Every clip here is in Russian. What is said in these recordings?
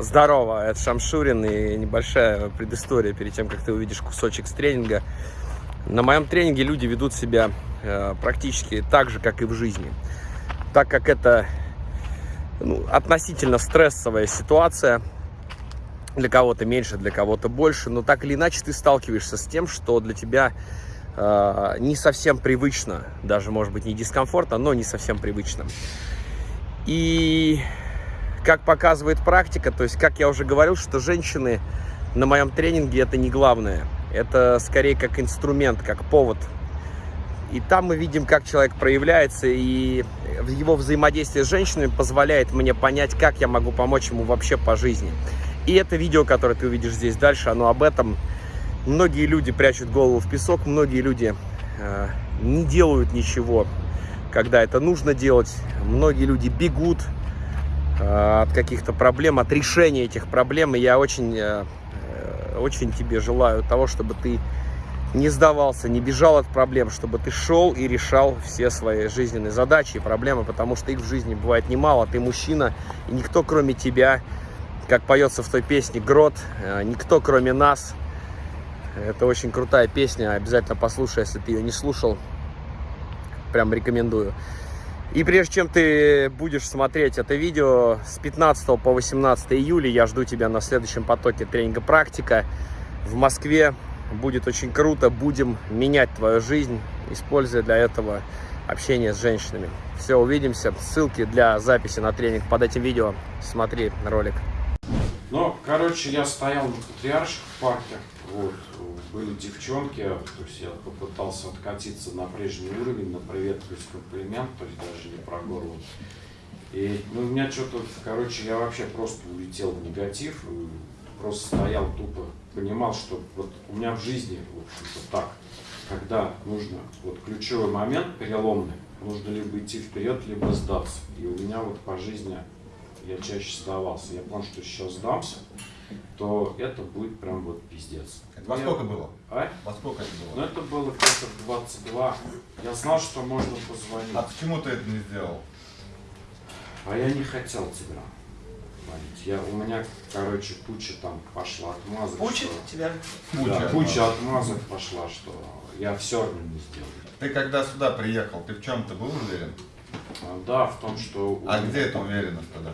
Здорово, это Шамшурин и небольшая предыстория перед тем, как ты увидишь кусочек с тренинга. На моем тренинге люди ведут себя э, практически так же, как и в жизни. Так как это ну, относительно стрессовая ситуация, для кого-то меньше, для кого-то больше, но так или иначе ты сталкиваешься с тем, что для тебя э, не совсем привычно, даже может быть не дискомфортно, но не совсем привычно. И как показывает практика, то есть, как я уже говорил, что женщины на моем тренинге это не главное. Это скорее как инструмент, как повод. И там мы видим, как человек проявляется, и его взаимодействие с женщинами позволяет мне понять, как я могу помочь ему вообще по жизни. И это видео, которое ты увидишь здесь дальше, оно об этом. Многие люди прячут голову в песок, многие люди э, не делают ничего, когда это нужно делать. Многие люди бегут, от каких-то проблем, от решения этих проблем. И я очень, э, э, очень тебе желаю того, чтобы ты не сдавался, не бежал от проблем, чтобы ты шел и решал все свои жизненные задачи и проблемы, потому что их в жизни бывает немало. Ты мужчина, и никто кроме тебя, как поется в той песне «Грот», никто кроме нас. Это очень крутая песня, обязательно послушай, если ты ее не слушал. Прям рекомендую. И прежде чем ты будешь смотреть это видео, с 15 по 18 июля я жду тебя на следующем потоке тренинга «Практика» в Москве. Будет очень круто, будем менять твою жизнь, используя для этого общение с женщинами. Все, увидимся. Ссылки для записи на тренинг под этим видео. Смотри ролик. Ну, короче, я стоял на Патриарших в парке, вот, были девчонки, то есть я попытался откатиться на прежний уровень, на привет плюс комплимент, то есть даже не про горло. И ну, у меня что-то, короче, я вообще просто улетел в негатив, просто стоял тупо, понимал, что вот у меня в жизни, в общем-то, так, когда нужно, вот ключевой момент переломный, нужно либо идти вперед, либо сдаться. И у меня вот по жизни я чаще сдавался. Я понял, что сейчас сдамся, то это будет прям вот пиздец. Это во сколько было? А? Во сколько это было? Ну это было где-то в 22. Я знал, что можно позвонить. А почему ты это не сделал? А я не хотел тебя звонить. Я, у меня, короче, куча там пошла отмазок. Куча что... тебя? Куча, да, куча отмазок пошла, что я все равно не сделал. Ты когда сюда приехал, ты в чем-то был уверен? А, да, в том, что... А где эта уверенность тогда?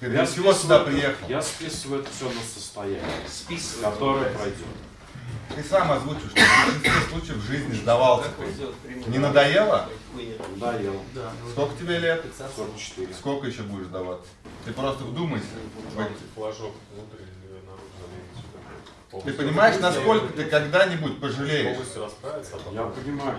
Ты Я чего сюда списываю- приехал? Я списываю это все на состояние, Списывай. которое пройдет. Ты сам озвучил, что в большинстве случаев в жизни сдавался ты. Не надоело? Ел. Да. Сколько тебе лет? 44. Сколько еще будешь сдаваться? Ты просто вдумайся. эти- флажок внутрь или наружу Ты понимаешь, насколько ты когда-нибудь пожалеешь? А. Я понимаю.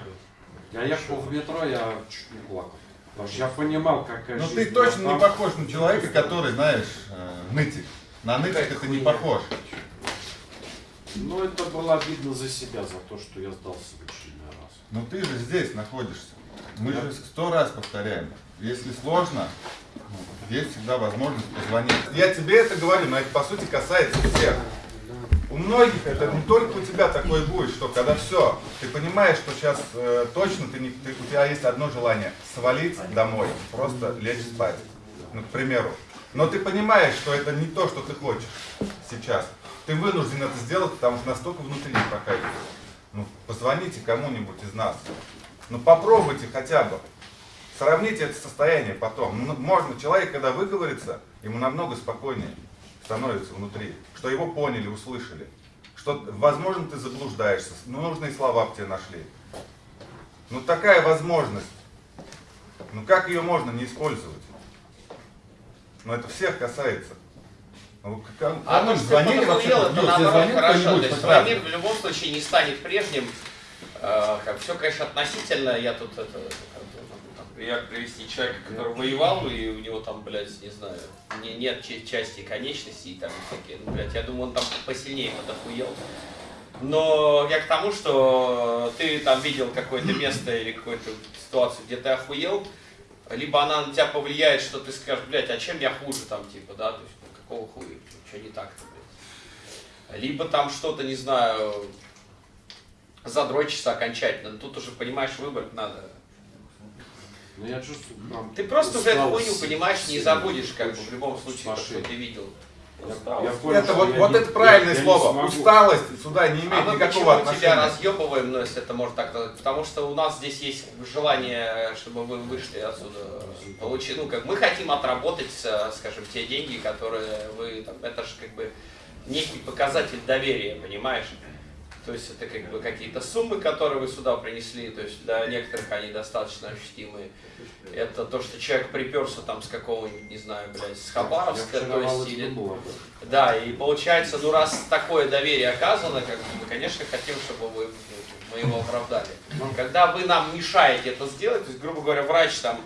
Я ехал в метро, я чуть не плакал. Потому что я понимал, какая Ну жизнь ты точно не похож на человека, который, знаешь, э, нытик. На нытика ты не похож. Ну, это было обидно за себя, за то, что я сдался в очередной раз. Но ты же здесь находишься. Мы же сто раз повторяем. Если сложно, ну, есть всегда возможность позвонить. Я тебе это говорю, но это по сути касается всех. У многих это не только у тебя такое будет, что когда все, ты понимаешь, что сейчас э, точно ты не, ты- у тебя есть одно желание свалить домой, просто лечь спать, ну, к примеру. Но ты понимаешь, что это не то, что ты хочешь сейчас. Ты вынужден это сделать, потому что настолько внутри не прокатывает. Ну, позвоните кому-нибудь из нас. Ну, попробуйте хотя бы. Сравните это состояние потом. Ну, можно, человек, когда выговорится, ему намного спокойнее становится внутри. Что его поняли, услышали. Что, возможно, ты заблуждаешься, но нужные слова в тебе нашли. Ну, такая возможность. Ну, как ее можно не использовать? Ну, это всех касается. Ну, как- А что звонили вообще? это Ну, тебе наоборот хорошо. То есть твой мир в любом случае не станет прежним. Э, как, все, конечно, относительно. Я тут это, пример привести человека, который воевал, и у него там, блядь, не знаю, не, нет ча- части конечностей и там всякие. Ну, блядь, я думаю, он там посильнее подохуел. Но я к тому, что ты там видел какое-то место или какую-то ситуацию, где ты охуел, либо она на тебя повлияет, что ты скажешь, блядь, а чем я хуже там, типа, да, то есть, ну, какого хуя, что не так-то, блядь. Либо там что-то, не знаю, задрочишься окончательно, но тут уже, понимаешь, выбрать надо. Но я чувствую, прям Ты просто уже эту хуйню, понимаешь, не забудешь, как бы, в любом случае, то, что ты видел. Я, я понял, Это вот, я вот не- это правильное я- я слово. смогу. Усталость сюда не А имеет мы никакого почему отношения. тебя разъебываем, ну, если это можно так назвать? Потому что у нас здесь есть желание, чтобы вы вышли отсюда, получить, ну, как мы хотим отработать, э, скажем, те деньги, которые вы, там, это же как бы некий показатель доверия, понимаешь? То есть это как бы какие-то суммы, которые вы сюда принесли, то есть для некоторых они достаточно ощутимые. Это то, что человек приперся там с какого-нибудь, не знаю, блядь, с Хабаровска, то есть, или да, и получается, ну раз такое доверие оказано, как бы, мы, конечно, хотим, чтобы вы мы его оправдали. Когда вы нам мешаете это сделать, то есть, грубо говоря, врач там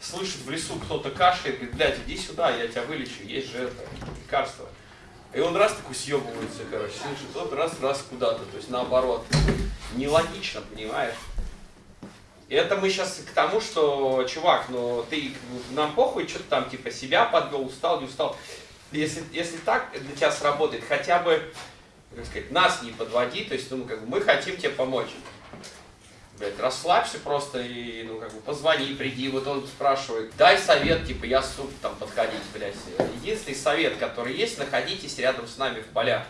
слышит в лесу кто-то кашляет, говорит, блядь, иди сюда, я тебя вылечу, есть же это, лекарство. И он раз такой съебывается, короче, слышит, тот раз, раз куда-то, то есть наоборот. Нелогично, понимаешь? И это мы сейчас к тому, что, чувак, ну ты нам похуй, что ты там типа себя подвел, устал, не устал. Если, если так для тебя сработает, хотя бы, как сказать, нас не подводи, то есть, ну, как бы мы хотим тебе помочь. Блять, расслабься просто и, ну, как бы, позвони, приди, вот он спрашивает, дай совет, типа, я суп там подходить, блядь. Единственный совет, который есть, находитесь рядом с нами в полях.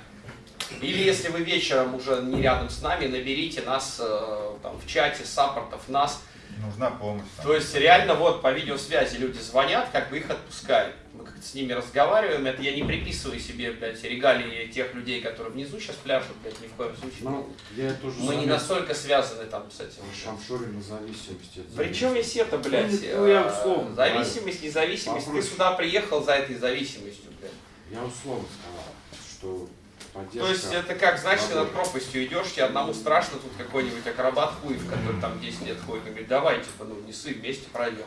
Или если вы вечером уже не рядом с нами, наберите нас э, там, в чате саппортов нас. Нужна помощь. там. То есть реально вот по видеосвязи люди звонят, как бы их отпускают. Мы как-то с ними разговариваем, это я не приписываю себе, блядь, регалии тех людей, которые внизу сейчас пляшут, блядь, ни в коем случае. Ну, я это уже Мы не настолько связаны там с этим. Шамшуре на зависимости от Причем есть это, блядь, Ну, я э, условно, зависимость, независимость. Ты Вопрос. сюда приехал за этой зависимостью, блядь. Я условно сказал, что поддержка... То есть это как, знаешь, ты над пропастью идешь, тебе одному страшно, тут какой-нибудь акробат хуев, который там 10 лет ходит, он говорит, давай, типа, ну, несы, вместе пройдем.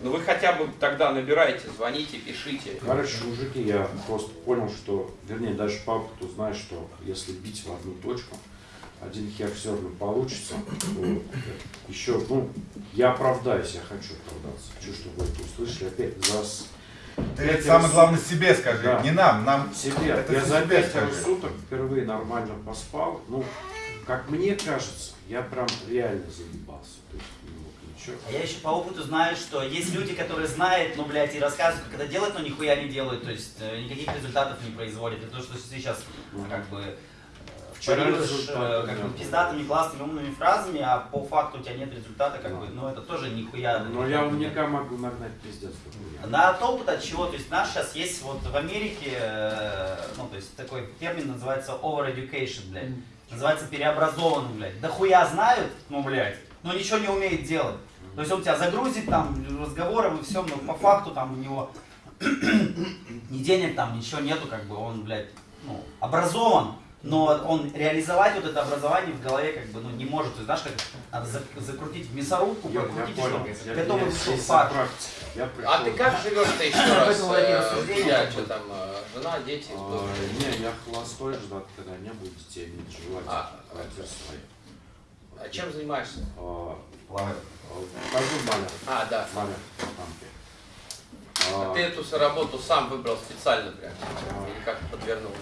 Ну вы хотя бы тогда набирайте, звоните, пишите. Короче, мужики, я просто понял, что, вернее, даже по опыту знаю, что если бить в одну точку, один хер все равно получится. Вот. Еще, ну, я оправдаюсь, я хочу оправдаться. Хочу, чтобы вы это услышали. Опять за Ты это самое суток- главное себе скажи, Да. не нам, нам себе. Это я за пятеро скажи. суток впервые нормально поспал. Ну, как мне кажется, я прям реально заебался. То есть, ну, ничего. А я еще по опыту знаю, что есть люди, которые знают, ну, блядь, и рассказывают, как это делать, но нихуя не делают, то есть э, никаких результатов не производят. Это то, что сейчас, ну, как бы, результата э, как бы, пиздатыми, классными, умными фразами, а по факту у тебя нет результата, как бы, ну, это тоже нихуя. Но я наверняка могу нагнать пиздец. На от опыта от чего? То есть наш сейчас есть вот в Америке, э, ну то есть такой термин называется over education, блядь. Называется переобразованный, блядь. Да хуя знают, ну, блядь, но ничего не умеет делать. То есть он тебя загрузит там разговором и все, но по факту там у него ни денег там, ничего нету, как бы он, блядь, ну, образован, но он реализовать вот это образование в голове как бы, ну, не может. То есть, знаешь, как надо за- закрутить в мясорубку, Я, я прокрутить, и понял. чтобы Я, готовый я. Я пришел. А ты как живешь-то еще раз? этом вот эти э, рассуждения, Я, как что там, э, жена, дети? А, не, я холостой, ждать, когда не будет детей, А. квартир своей. А чем занимаешься? А, плавает. а, Покажу маля. А, да. Маля. А А, ты эту работу сам выбрал специально прям? Или как подвернул?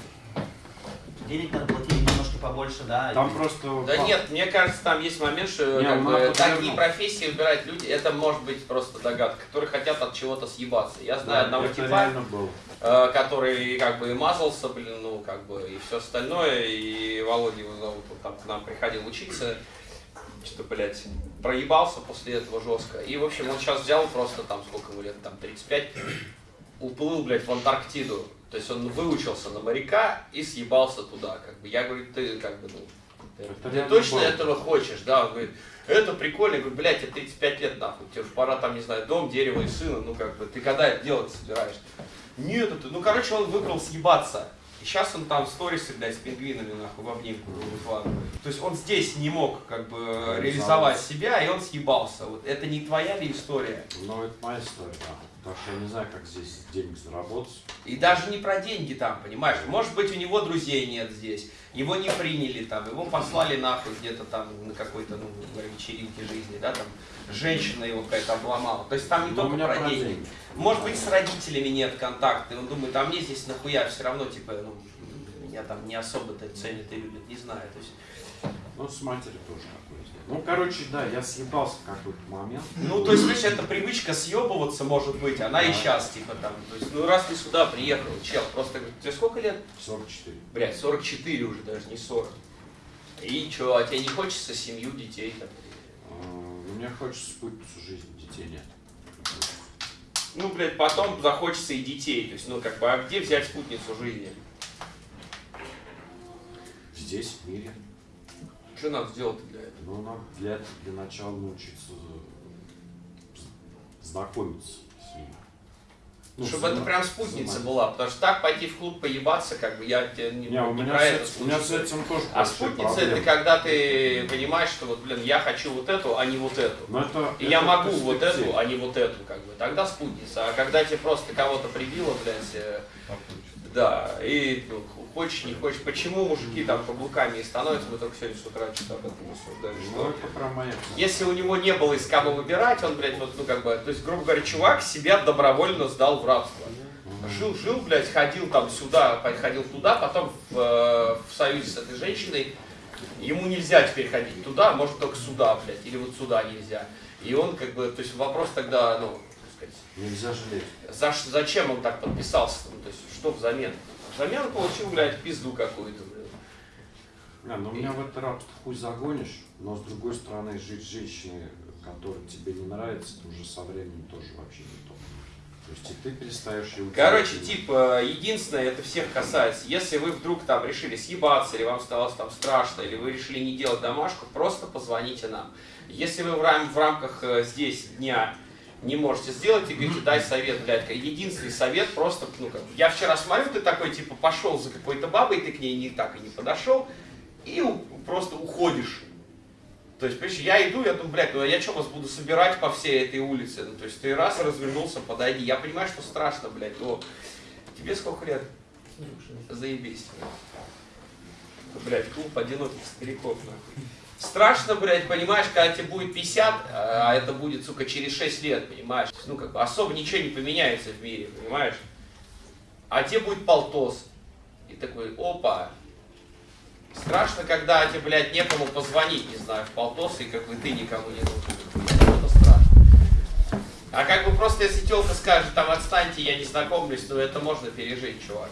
Денег надо платить немножко побольше, да. Там и- просто... Да пап- нет, мне кажется, там есть момент, что Не, как бы, такие профессии выбирают люди, это может быть просто догадка, которые хотят от чего-то съебаться. Я Да, знаю одного это типа, э, который как бы и мазался, блин, ну как бы и все остальное, и Володя его зовут, он там к нам приходил учиться, что, блядь, проебался после этого жестко. И, в общем, он сейчас взял просто там, сколько ему лет, там 35, уплыл, блядь, в Антарктиду. То есть он выучился на моряка и съебался туда. Как бы я говорю, ты как бы, ну, ты, Это ты точно было. этого хочешь, да? Он говорит, это прикольно. Я говорю, блядь, тебе 35 лет нахуй, тебе уж пора там, не знаю, дом, дерево и сына, ну как бы, ты когда это делать собираешься? Нет, это, ну короче, он выбрал съебаться. И сейчас он там в сторисе, блядь, с пингвинами, нахуй, в обнимку в ванну. То есть он здесь не мог, как бы, Реализовать. реализовать себя, и он съебался. Вот это не твоя ли история? Ну, это моя история, да. Потому что я не знаю, как здесь денег заработать. И даже не про деньги там, понимаешь? Может быть, у него друзей нет здесь, его не приняли там, его послали нахуй где-то там на какой-то, ну, вечеринке жизни, да, там, женщина его какая-то обломала. То есть там не Но Ну, только про про деньги. деньги. Может быть, с родителями нет контакта, и он думает, а мне здесь нахуя все равно, типа, ну, меня там не особо-то ценят и любят, не знаю. То есть Ну, с матерью тоже такое сделал. Ну, короче, да, я съебался в какой-то момент. Ну, то есть, видишь, эта привычка съебываться, может быть, она и сейчас, типа, там, то есть, ну, раз ты сюда приехал, чел, просто, тебе сколько лет? 44. Блядь, 44 уже, даже не 40. И что, а тебе не хочется семью, детей там? А, Мне хочется спутницу жизни, детей нет. Ну, блядь, потом захочется и детей, то есть, ну, как бы, а где взять спутницу жизни? Здесь, в мире. Что надо сделать для этого? Ну, надо для, этого- для начала научиться знакомиться. Ну, Чтобы это прям спутница знать. была, потому что так пойти в клуб поебаться, как бы, я тебе не, Не, у не меня, про с это у меня с этим тоже А спутница проблемы. это когда ты понимаешь, что вот, блин, я хочу вот эту, а не вот эту. Но это, И это я могу вот эту, а не вот эту, как бы. Тогда спутница. А когда тебе просто кого-то прибило, блядь, э, да, и ну, хочешь, не хочешь. Почему мужики там каблуками и становятся, мы только сегодня с утра что-то об этом рассуждали. Ну, Что если у него не было из кого выбирать, он, блядь, вот, ну, как бы, то есть, грубо говоря, чувак себя добровольно сдал в рабство. Жил, жил, блядь, ходил там сюда, ходил туда, потом в, э, в союзе с этой женщиной. Ему нельзя теперь ходить туда, может только сюда, блядь, или вот сюда нельзя. И он, как бы, то есть вопрос тогда, ну, так сказать, Нельзя жалеть. за, зачем он так подписался, ну, то есть, что взамен? Взамен получил, блядь, пизду какую-то, блядь. Не, ну меня в это рабство хуй загонишь, но с другой стороны, жить с женщиной, которая тебе не нравится, это уже со временем тоже вообще не то. То есть и ты перестаешь ее Короче, типа, единственное, это всех касается. Если вы вдруг там решили съебаться, или вам стало там страшно, или вы решили не делать домашку, просто позвоните нам. Если вы в, рам- в рамках э, здесь дня не можете сделать и говорите, дай совет, блядь, единственный совет просто, ну как, я вчера смотрю, ты такой, типа, пошел за какой-то бабой, ты к ней не так и не подошел, и просто уходишь. То есть, понимаешь, я иду, я думаю, блядь, ну я что вас буду собирать по всей этой улице? Ну, то есть ты раз развернулся, подойди. Я понимаю, что страшно, блядь, но тебе сколько лет? Заебись. Блядь, клуб одиноких стариков, нахуй. Страшно, блядь, понимаешь, когда тебе будет 50, а это будет, сука, через 6 лет, понимаешь? Ну, как бы особо ничего не поменяется в мире, понимаешь? А тебе будет полтос. И такой, опа, Страшно, когда тебе, блядь, некому позвонить, не знаю, в полтос, и как бы ты никому не нужен. Это страшно. А как бы просто если телка скажет, там, отстаньте, я не знакомлюсь, ну это можно пережить, чувак.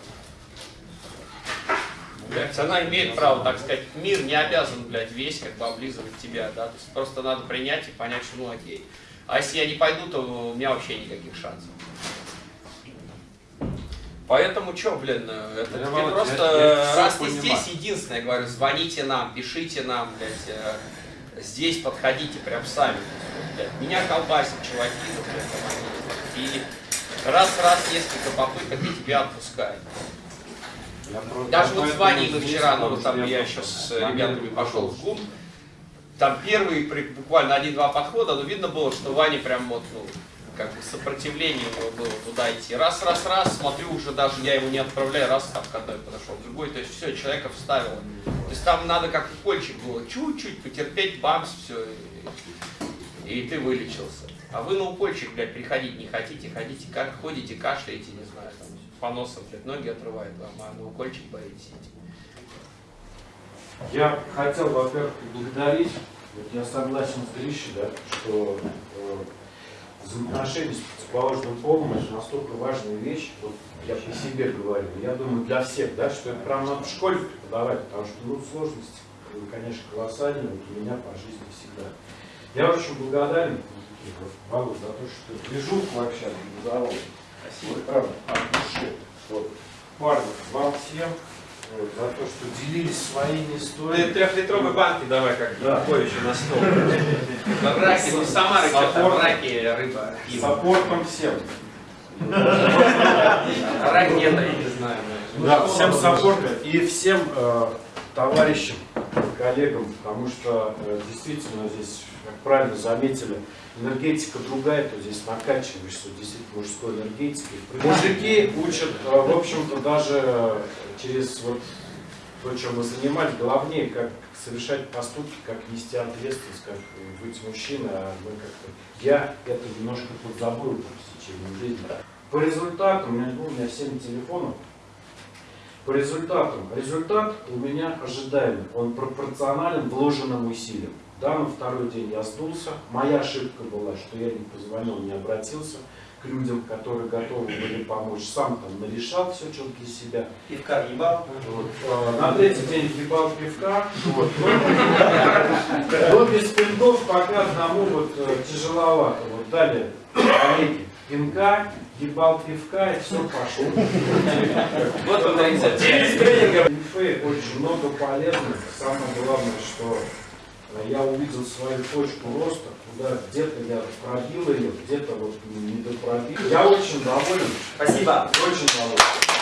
Блядь, она имеет право, так сказать, мир не обязан, блядь, весь как бы облизывать тебя, да, то есть просто надо принять и понять, что ну окей. А если я не пойду, то у меня вообще никаких шансов. Поэтому что, блин, э, это Я, Володь, просто, я- я всё раз понимаю. здесь, единственное, говорю, звоните нам, пишите нам, блядь, э, здесь подходите прям сами. Блядь, меня колбасят чуваки, блядь, и раз-раз несколько попыток и тебя отпускают. Даже вот с Ваней мы вчера, ну там я еще с ребятами пошел в клуб, там первые буквально один-два подхода, но видно было, что Ваня прям вот, ну, как бы сопротивление у него было туда идти. Раз, раз, раз, смотрю, уже даже я его не отправляю, раз там к одной подошел, к другой, то есть все, человека вставило. То есть там надо как укольчик было, чуть-чуть потерпеть, бамс, все, и, и ты вылечился. А вы на укольчик, блядь, приходить не хотите, ходите, как ходите, кашляете, не знаю, там, по носам, блядь, ноги отрывает вам, а на укольчик боитесь идти. Я хотел, во-первых, поблагодарить. Вот я согласен с Гришей, да, что э, взаимоотношения с противоположным полом это настолько важная вещь. Вот я по себе говорю. Я думаю, для всех, да, что это прям надо в школе преподавать, потому что ну, сложности, э, конечно, колоссальные вот у меня по жизни всегда. Я очень благодарен вот, Валу за то, что движуху вообще организовал. Вот, правда, от души. Вот. Парни, вам всем вот, за то, что делились своими историями. трехлитровые банки давай, как Да. Януковичу на стол. Ну Самара, что там, Саппорт. раки, рыба, С пиво. саппортом всем. Ракета, я не знаю. Да, всем саппорта и всем э, товарищам, коллегам, потому что э, действительно здесь, как правильно заметили, энергетика другая, то здесь накачиваешься действительно мужской энергетикой. Мужики учат, э, в общем-то, даже через вот то, чем мы занимались, главнее, как совершать поступки, как нести ответственность, как быть мужчиной, а мы как-то... Я это немножко подзабыл в течение жизни. По результатам, у меня, ну, у меня 7 телефонов, По результатам. Результат у меня ожидаемый. Он пропорционален вложенным усилиям. Да, на второй день я сдулся. Моя ошибка была, что я не позвонил, не обратился к людям, которые готовы были помочь. Сам там нарешал все, что для себя. Пивка ебал. Вот. А, На третий день ебал пивка. Вот. Но, без пинков пока одному вот э, тяжеловато. Вот далее, коллеги, пинка, ебал пивка и все пошло. Вот он рецепт. Инфы очень много полезных. Самое главное, что э, я увидел свою точку роста, куда где-то я пробил ее, где-то вот не допробил. Я очень доволен, Спасибо. очень доволен.